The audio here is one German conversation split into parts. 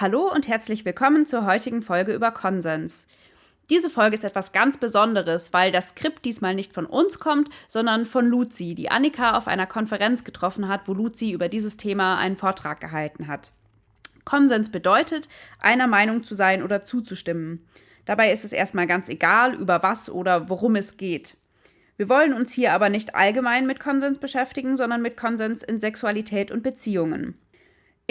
Hallo und herzlich willkommen zur heutigen Folge über Konsens. Diese Folge ist etwas ganz Besonderes, weil das Skript diesmal nicht von uns kommt, sondern von Luzi, die Annika auf einer Konferenz getroffen hat, wo Luzi über dieses Thema einen Vortrag gehalten hat. Konsens bedeutet, einer Meinung zu sein oder zuzustimmen. Dabei ist es erstmal ganz egal, über was oder worum es geht. Wir wollen uns hier aber nicht allgemein mit Konsens beschäftigen, sondern mit Konsens in Sexualität und Beziehungen.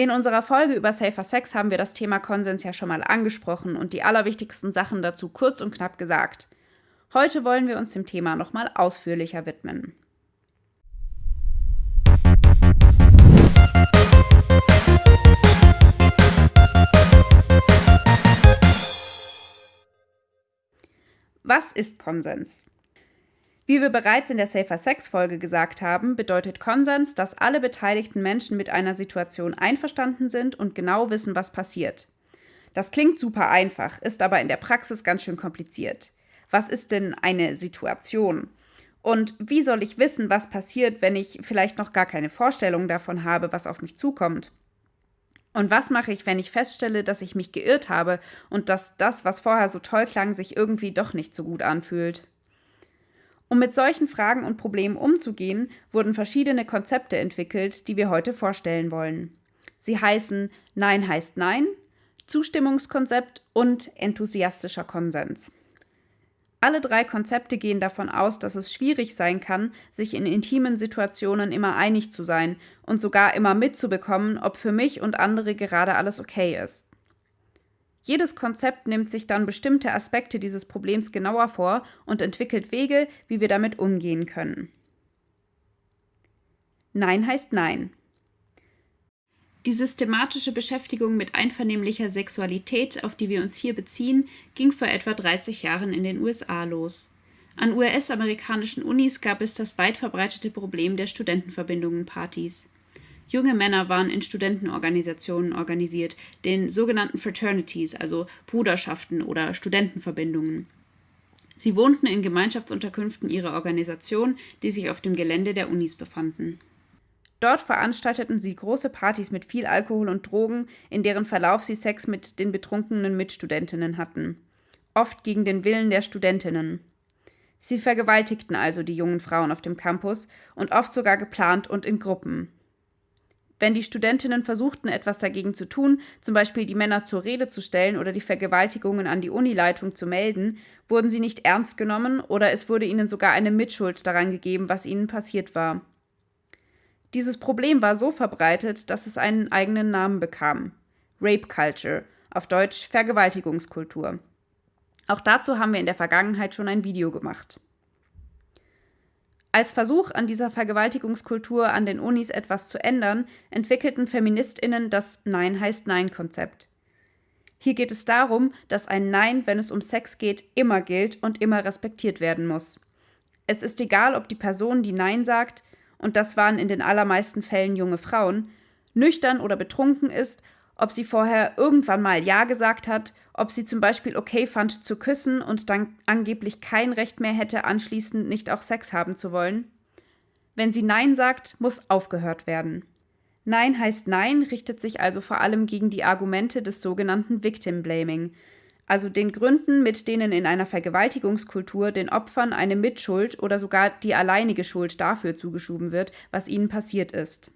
In unserer Folge über Safer Sex haben wir das Thema Konsens ja schon mal angesprochen und die allerwichtigsten Sachen dazu kurz und knapp gesagt. Heute wollen wir uns dem Thema nochmal ausführlicher widmen. Was ist Konsens? Wie wir bereits in der Safer Sex Folge gesagt haben, bedeutet Konsens, dass alle beteiligten Menschen mit einer Situation einverstanden sind und genau wissen, was passiert. Das klingt super einfach, ist aber in der Praxis ganz schön kompliziert. Was ist denn eine Situation? Und wie soll ich wissen, was passiert, wenn ich vielleicht noch gar keine Vorstellung davon habe, was auf mich zukommt? Und was mache ich, wenn ich feststelle, dass ich mich geirrt habe und dass das, was vorher so toll klang, sich irgendwie doch nicht so gut anfühlt? Um mit solchen Fragen und Problemen umzugehen, wurden verschiedene Konzepte entwickelt, die wir heute vorstellen wollen. Sie heißen Nein heißt Nein, Zustimmungskonzept und enthusiastischer Konsens. Alle drei Konzepte gehen davon aus, dass es schwierig sein kann, sich in intimen Situationen immer einig zu sein und sogar immer mitzubekommen, ob für mich und andere gerade alles okay ist. Jedes Konzept nimmt sich dann bestimmte Aspekte dieses Problems genauer vor und entwickelt Wege, wie wir damit umgehen können. Nein heißt Nein. Die systematische Beschäftigung mit einvernehmlicher Sexualität, auf die wir uns hier beziehen, ging vor etwa 30 Jahren in den USA los. An US-amerikanischen Unis gab es das weit verbreitete Problem der Studentenverbindungen-Partys. Junge Männer waren in Studentenorganisationen organisiert, den sogenannten Fraternities, also Bruderschaften oder Studentenverbindungen. Sie wohnten in Gemeinschaftsunterkünften ihrer Organisation, die sich auf dem Gelände der Unis befanden. Dort veranstalteten sie große Partys mit viel Alkohol und Drogen, in deren Verlauf sie Sex mit den betrunkenen Mitstudentinnen hatten. Oft gegen den Willen der Studentinnen. Sie vergewaltigten also die jungen Frauen auf dem Campus und oft sogar geplant und in Gruppen. Wenn die Studentinnen versuchten, etwas dagegen zu tun, zum Beispiel die Männer zur Rede zu stellen oder die Vergewaltigungen an die Unileitung zu melden, wurden sie nicht ernst genommen oder es wurde ihnen sogar eine Mitschuld daran gegeben, was ihnen passiert war. Dieses Problem war so verbreitet, dass es einen eigenen Namen bekam. Rape Culture, auf Deutsch Vergewaltigungskultur. Auch dazu haben wir in der Vergangenheit schon ein Video gemacht. Als Versuch, an dieser Vergewaltigungskultur an den Unis etwas zu ändern, entwickelten Feministinnen das Nein heißt Nein-Konzept. Hier geht es darum, dass ein Nein, wenn es um Sex geht, immer gilt und immer respektiert werden muss. Es ist egal, ob die Person, die Nein sagt, und das waren in den allermeisten Fällen junge Frauen, nüchtern oder betrunken ist, ob sie vorher irgendwann mal Ja gesagt hat ob sie zum Beispiel okay fand zu küssen und dann angeblich kein Recht mehr hätte, anschließend nicht auch Sex haben zu wollen. Wenn sie Nein sagt, muss aufgehört werden. Nein heißt Nein richtet sich also vor allem gegen die Argumente des sogenannten Victim Blaming, also den Gründen, mit denen in einer Vergewaltigungskultur den Opfern eine Mitschuld oder sogar die alleinige Schuld dafür zugeschoben wird, was ihnen passiert ist.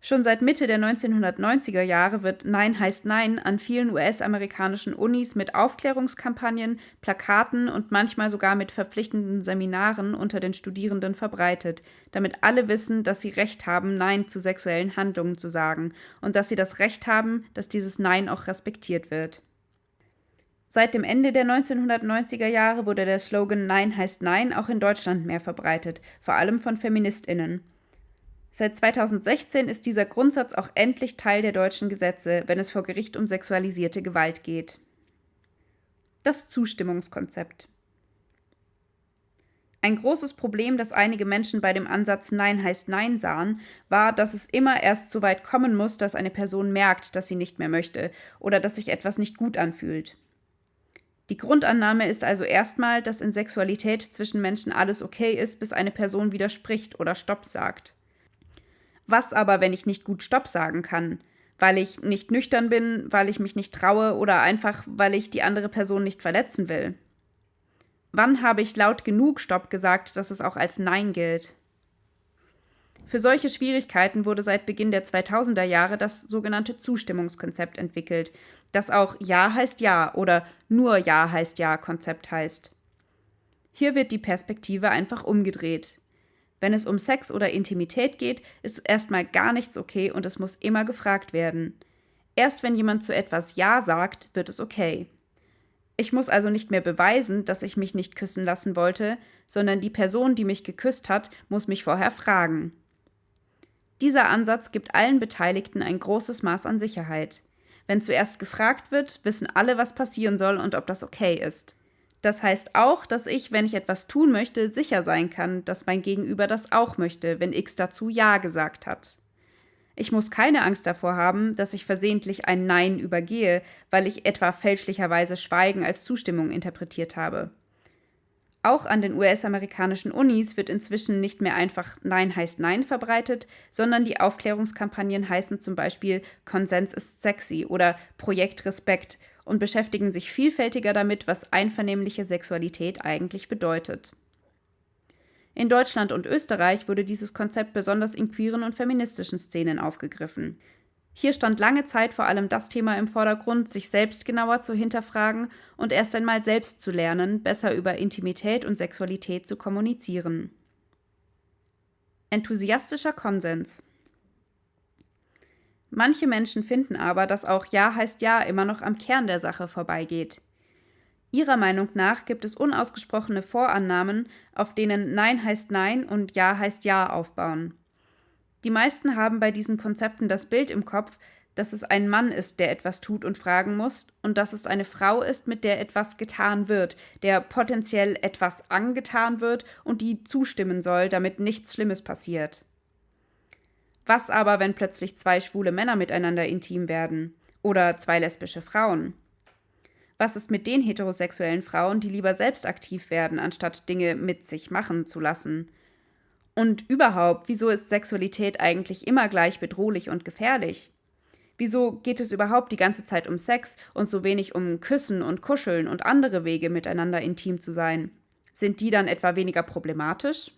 Schon seit Mitte der 1990er Jahre wird Nein heißt Nein an vielen US-amerikanischen Unis mit Aufklärungskampagnen, Plakaten und manchmal sogar mit verpflichtenden Seminaren unter den Studierenden verbreitet, damit alle wissen, dass sie Recht haben, Nein zu sexuellen Handlungen zu sagen und dass sie das Recht haben, dass dieses Nein auch respektiert wird. Seit dem Ende der 1990er Jahre wurde der Slogan Nein heißt Nein auch in Deutschland mehr verbreitet, vor allem von Feministinnen. Seit 2016 ist dieser Grundsatz auch endlich Teil der deutschen Gesetze, wenn es vor Gericht um sexualisierte Gewalt geht. Das Zustimmungskonzept. Ein großes Problem, das einige Menschen bei dem Ansatz Nein heißt Nein sahen, war, dass es immer erst so weit kommen muss, dass eine Person merkt, dass sie nicht mehr möchte oder dass sich etwas nicht gut anfühlt. Die Grundannahme ist also erstmal, dass in Sexualität zwischen Menschen alles okay ist, bis eine Person widerspricht oder Stopp sagt. Was aber, wenn ich nicht gut Stopp sagen kann? Weil ich nicht nüchtern bin, weil ich mich nicht traue oder einfach, weil ich die andere Person nicht verletzen will. Wann habe ich laut genug Stopp gesagt, dass es auch als Nein gilt? Für solche Schwierigkeiten wurde seit Beginn der 2000er Jahre das sogenannte Zustimmungskonzept entwickelt, das auch Ja heißt Ja oder nur Ja heißt Ja Konzept heißt. Hier wird die Perspektive einfach umgedreht. Wenn es um Sex oder Intimität geht, ist erstmal gar nichts okay und es muss immer gefragt werden. Erst wenn jemand zu etwas Ja sagt, wird es okay. Ich muss also nicht mehr beweisen, dass ich mich nicht küssen lassen wollte, sondern die Person, die mich geküsst hat, muss mich vorher fragen. Dieser Ansatz gibt allen Beteiligten ein großes Maß an Sicherheit. Wenn zuerst gefragt wird, wissen alle, was passieren soll und ob das okay ist. Das heißt auch, dass ich, wenn ich etwas tun möchte, sicher sein kann, dass mein Gegenüber das auch möchte, wenn X dazu Ja gesagt hat. Ich muss keine Angst davor haben, dass ich versehentlich ein Nein übergehe, weil ich etwa fälschlicherweise Schweigen als Zustimmung interpretiert habe. Auch an den US-amerikanischen Unis wird inzwischen nicht mehr einfach Nein heißt Nein verbreitet, sondern die Aufklärungskampagnen heißen zum Beispiel Konsens ist sexy oder Projekt Respekt und beschäftigen sich vielfältiger damit, was einvernehmliche Sexualität eigentlich bedeutet. In Deutschland und Österreich wurde dieses Konzept besonders in queeren und feministischen Szenen aufgegriffen. Hier stand lange Zeit vor allem das Thema im Vordergrund, sich selbst genauer zu hinterfragen und erst einmal selbst zu lernen, besser über Intimität und Sexualität zu kommunizieren. Enthusiastischer Konsens Manche Menschen finden aber, dass auch Ja heißt Ja immer noch am Kern der Sache vorbeigeht. Ihrer Meinung nach gibt es unausgesprochene Vorannahmen, auf denen Nein heißt Nein und Ja heißt Ja aufbauen. Die meisten haben bei diesen Konzepten das Bild im Kopf, dass es ein Mann ist, der etwas tut und fragen muss, und dass es eine Frau ist, mit der etwas getan wird, der potenziell etwas angetan wird und die zustimmen soll, damit nichts Schlimmes passiert. Was aber, wenn plötzlich zwei schwule Männer miteinander intim werden? Oder zwei lesbische Frauen? Was ist mit den heterosexuellen Frauen, die lieber selbst aktiv werden, anstatt Dinge mit sich machen zu lassen? Und überhaupt, wieso ist Sexualität eigentlich immer gleich bedrohlich und gefährlich? Wieso geht es überhaupt die ganze Zeit um Sex und so wenig um Küssen und Kuscheln und andere Wege, miteinander intim zu sein? Sind die dann etwa weniger problematisch?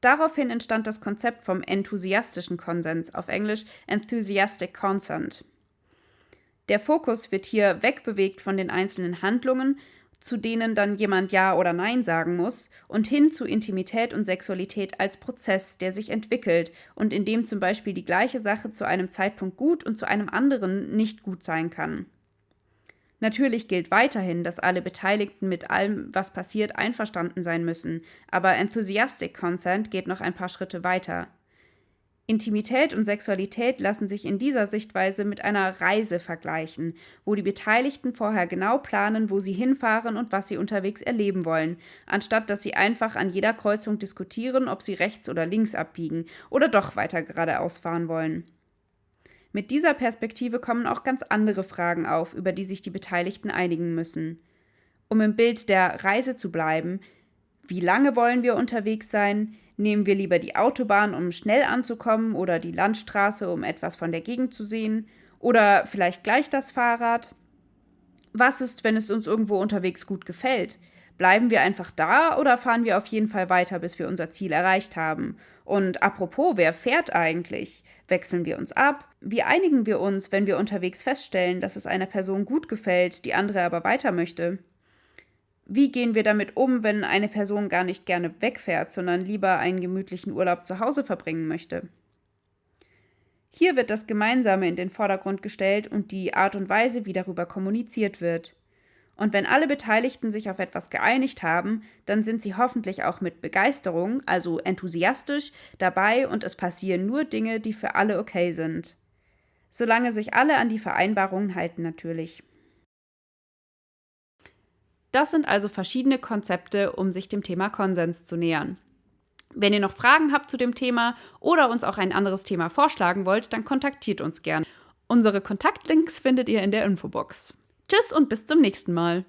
Daraufhin entstand das Konzept vom enthusiastischen Konsens, auf Englisch Enthusiastic Consent. Der Fokus wird hier wegbewegt von den einzelnen Handlungen zu denen dann jemand Ja oder Nein sagen muss, und hin zu Intimität und Sexualität als Prozess, der sich entwickelt und in dem zum Beispiel die gleiche Sache zu einem Zeitpunkt gut und zu einem anderen nicht gut sein kann. Natürlich gilt weiterhin, dass alle Beteiligten mit allem, was passiert, einverstanden sein müssen, aber Enthusiastic Consent geht noch ein paar Schritte weiter. Intimität und Sexualität lassen sich in dieser Sichtweise mit einer Reise vergleichen, wo die Beteiligten vorher genau planen, wo sie hinfahren und was sie unterwegs erleben wollen, anstatt dass sie einfach an jeder Kreuzung diskutieren, ob sie rechts oder links abbiegen oder doch weiter geradeaus fahren wollen. Mit dieser Perspektive kommen auch ganz andere Fragen auf, über die sich die Beteiligten einigen müssen. Um im Bild der Reise zu bleiben, wie lange wollen wir unterwegs sein? Nehmen wir lieber die Autobahn, um schnell anzukommen, oder die Landstraße, um etwas von der Gegend zu sehen, oder vielleicht gleich das Fahrrad? Was ist, wenn es uns irgendwo unterwegs gut gefällt? Bleiben wir einfach da oder fahren wir auf jeden Fall weiter, bis wir unser Ziel erreicht haben? Und apropos, wer fährt eigentlich? Wechseln wir uns ab? Wie einigen wir uns, wenn wir unterwegs feststellen, dass es einer Person gut gefällt, die andere aber weiter möchte? Wie gehen wir damit um, wenn eine Person gar nicht gerne wegfährt, sondern lieber einen gemütlichen Urlaub zu Hause verbringen möchte? Hier wird das Gemeinsame in den Vordergrund gestellt und die Art und Weise, wie darüber kommuniziert wird. Und wenn alle Beteiligten sich auf etwas geeinigt haben, dann sind sie hoffentlich auch mit Begeisterung, also enthusiastisch, dabei und es passieren nur Dinge, die für alle okay sind. Solange sich alle an die Vereinbarungen halten natürlich. Das sind also verschiedene Konzepte, um sich dem Thema Konsens zu nähern. Wenn ihr noch Fragen habt zu dem Thema oder uns auch ein anderes Thema vorschlagen wollt, dann kontaktiert uns gern. Unsere Kontaktlinks findet ihr in der Infobox. Tschüss und bis zum nächsten Mal.